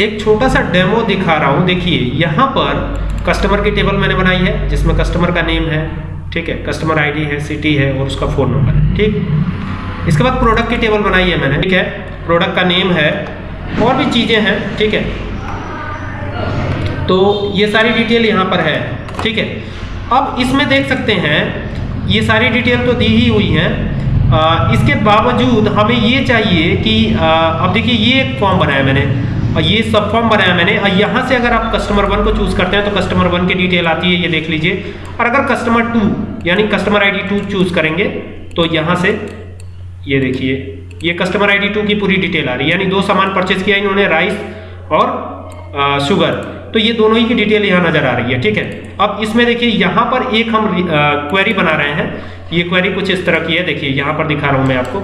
एक छोटा सा डेमो दिखा रहा हूँ देखिए यहाँ पर कस्टमर की टेबल मैंने बनाई है जिसमें कस्टमर का नेम है ठीक है कस्टमर आईडी है सिटी है और उसका फ़ोन नंबर है ठीक? इसके बाद प्रोडक्ट की टेबल बनाई है मैंने ठीक है? प्रोडक्ट का नेम है और भी चीज़ें हैं ठीक है? तो ये सारी डिटेल यहाँ पर है ठीक है? अब इसमें देख सकते हैं ये सारी डिटेल तो दी ही हुई है। इसके बावजूद हमें ये चाहिए कि आ, अब देखिए ये एक फॉर्म बनाया मैंने। और ये सब फॉर्म बनाया मैंने। और यहाँ से अगर आप कस्टमर वन को चूज़ करते हैं तो कस्टमर वन की डिटेल आती है ये देख लीजिए। और अगर कस्टमर टू यानी कस्टमर आईडी टू चूज़ करेंगे तो यहाँ से ये देखिए ये कस्टमर आईडी टू की पूरी डिटेल आ रही है। यानी दो सामान परचेज किया इन्होंने राइस और आ, शुगर तो ये दोनों ही की डिटेल यहाँ नज़र आ रही है ठीक है? अब इसमें देखिए यहाँ पर एक हम क्वेरी बना रहे हैं। ये क्वेरी कुछ इस तरह की है देखिए यहाँ पर दिखा रहा हूँ मैं आपको।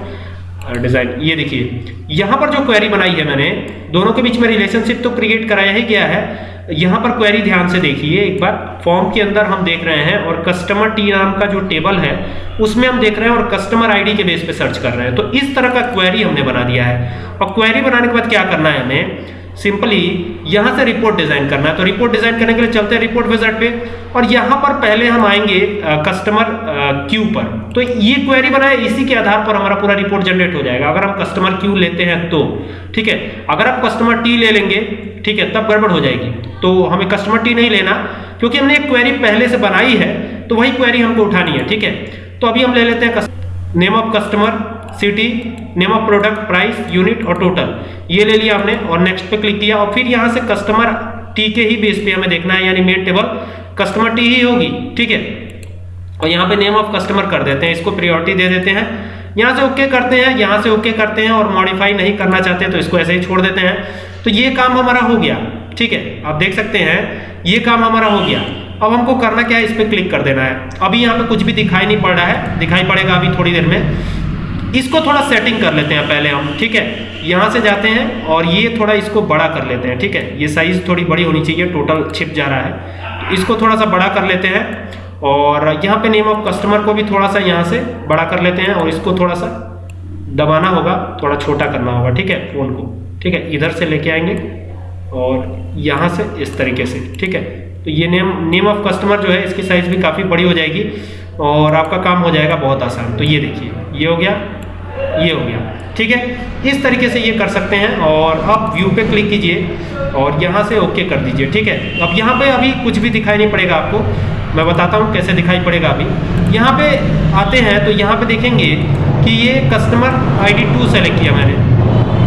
डिज़ाइन। ये देखिए, यहाँ पर जो क्वेरी बनाई है मैंने, दोनों के बीच में रिलेशनशिप तो क्रिएट कराया ही गया है। यहाँ पर क्वेरी ध्यान से देखिए, एक बार फॉर्म के अंदर हम देख रहे हैं और कस्टमर टी नाम का जो टेबल है, उसमें हम देख रहे हैं और कस्टमर आईडी के बेस पे सर्च कर रहे हैं। तो इस तरह का क्वेरी हमने बना दिया है। और क्वेरी बनाने के बाद क्या करना है हमें? सिंपली यहाँ से रिपोर्ट डिज़ाइन करना है। तो रिपोर्ट डिज़ाइन करने के लिए चलते हैं रिपोर्ट विजट पे और यहाँ पर पहले हम आएँगे कस्टमर क्यू पर। तो ये क्वेरी बनाए, इसी के आधार पर हमारा पूरा रिपोर्ट जनरेट हो जाएगा। अगर हम कस्टमर क्यू लेते हैं तो ठीक है? अगर आप कस्टमर टी ले लेंगे, ठीक है, तब गड़बड़ हो जाएगी। तो हमें कस्टमर टी नहीं लेना, क्योंकि हमने एक क्वेरी पहले से बनाई है तो वही क्वेरी हमको उठानी है, ठीक है? तो अभी हम ले लेते हैं name of customer city name of product price unit और टोटल ये ले लिया हमने और नेक्स्ट पे क्लिक किया और फिर यहाँ से कस्टमर टी के ही बेस पे हमें देखना है, यानी मेन टेबल कस्टमर टी ही होगी, ठीक है? और यहाँ पे नेम ऑफ़ कस्टमर कर देते हैं, इसको प्रियोरिटी दे देते हैं. यहाँ से ओके okay करते हैं, यहाँ से ओके okay करते हैं और मॉडिफाई नहीं करना चाहते तो इसको ऐसे ही छोड़ देते हैं. तो ये काम हमारा हो गया, ठीक है? आप देख सकते हैं, ये काम हमारा हो गया. अब हमको करना क्या है, इस पर क्लिक कर देना है. अभी यहाँ पे कुछ भी दिखाई नहीं पड़ रहा है, दिखाई पड़ेगा अभी थोड़ी देर में. इसको थोड़ा सेटिंग कर लेते हैं पहले हम, ठीक है? यहाँ से जाते हैं और ये थोड़ा इसको बड़ा कर लेते हैं, ठीक है? ये साइज़ थोड़ी बड़ी होनी चाहिए टोटल छिप जा रहा है। तो इसको थोड़ा सा बड़ा कर लेते हैं और यहाँ पे नेम ऑफ़ कस्टमर को भी थोड़ा सा यहाँ से बड़ा कर लेते हैं और इसको थोड़ा सा दबाना होगा, थोड़ा छोटा करना होगा, ठीक है? फ़ोन को, ठीक है? इधर से लेके आएँगे और यहाँ से इस तरीके से, ठीक है? तो ये नेम नेम ऑफ़ कस्टमर जो है, इसकी साइज़ भी काफ़ी बड़ी हो जाएगी और आपका काम हो जाएगा बहुत आसान। तो ये देखिए, ये हो गया ये हो गया। ठीक है? इस तरीके से ये कर सकते हैं और अब व्यू पे क्लिक कीजिए और यहाँ से ओके कर दीजिए। ठीक है? अब यहाँ पे अभी कुछ भी दिखाई नहीं पड़ेगा आपको। मैं बताता हूँ कैसे दिखाई पड़ेगा अभी। यहाँ पे आते हैं तो यहाँ पे देखेंगे कि ये कस्टमर आईडी टू सेलेक्ट किया मैंने।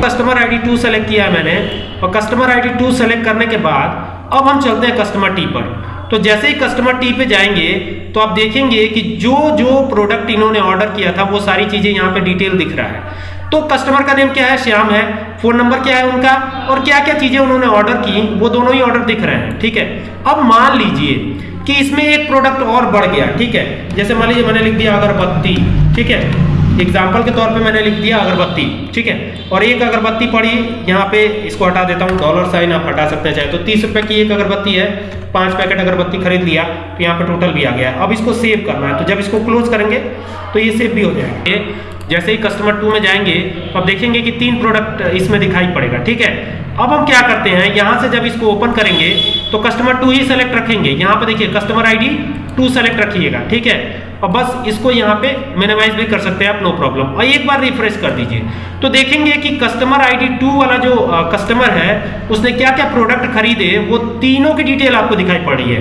कस्टमर आईडी टू सेलेक्ट किया मैंने और कस्टमर आईडी टू सेलेक्ट करने के बाद अब हम चलते हैं कस्टमर टी पर। तो जैसे ही कस्टमर टी पे जाएँगे तो आप देखेंगे कि जो जो प्रोडक्ट इन्होंने ऑर्डर किया था, वो सारी चीज़ें यहाँ पे डिटेल दिख रहा है। तो कस्टमर का नेम क्या है? श्याम है। फ़ोन नंबर क्या है उनका? और क्या क्या चीज़ें उन्होंने ऑर्डर की, वो दोनों ही ऑर्डर दिख रहे हैं, ठीक है? अब मान लीजिए कि इसमें एक प्रोडक्ट और बढ़ गया, ठीक है? जैसे मान लीजिए मैंने लिख दिया अगरबत्ती, ठीक है? एग्ज़ाम्पल के तौर पे मैंने लिख दिया अगरबत्ती, ठीक है? और एक अगरबत्ती पड़ी, यहाँ पे इसको हटा देता हूँ डॉलर साइन आप हटा सकते हैं चाहे तो। तीस रुपए की एक अगरबत्ती है, पाँच पैकेट अगरबत्ती खरीद लिया तो यहाँ पे टोटल भी आ गया। अब इसको सेव करना है तो जब इसको क्लोज करेंगे तो ये सेव भी हो जाएगा। जैसे ही कस्टमर टू में जाएँगे, अब देखेंगे कि तीन प्रोडक्ट इसमें दिखाई पड़ेगा, ठीक है? अब हम क्या करते हैं, यहाँ से जब इसको ओपन करेंगे तो कस्टमर टू ही सेलेक्ट रखेंगे। यहाँ पे देखिए कस्टमर आईडी टू सेलेक्ट रखिएगा, ठीक है? और बस इसको यहाँ पे मिनिमाइज भी कर सकते हैं आप नो प्रॉब्लम और एक बार रिफ्रेश कर दीजिए। तो देखेंगे कि कस्टमर आईडी टू वाला जो कस्टमर है, उसने क्या क्या प्रोडक्ट खरीदे, वो तीनों की डिटेल आपको दिखाई पड़ रही है।